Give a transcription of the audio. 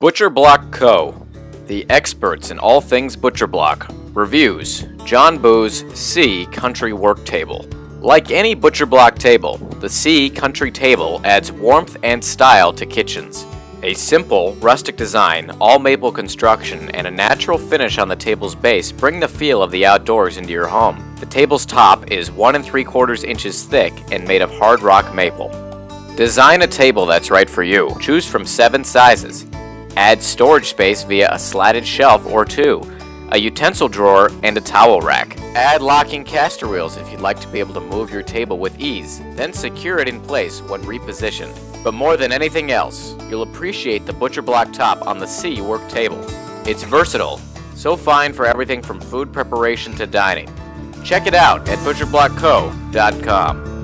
Butcher Block Co., the experts in all things butcher block. Reviews John Boos C Country Work Table. Like any butcher block table, the C Country Table adds warmth and style to kitchens. A simple, rustic design, all maple construction, and a natural finish on the table's base bring the feel of the outdoors into your home. The table's top is 1 and 3 quarters inches thick and made of hard rock maple. Design a table that's right for you. Choose from 7 sizes. Add storage space via a slatted shelf or two, a utensil drawer, and a towel rack. Add locking caster wheels if you'd like to be able to move your table with ease, then secure it in place when repositioned. But more than anything else, you'll appreciate the butcher block top on the C work table. It's versatile, so fine for everything from food preparation to dining. Check it out at butcherblockco.com.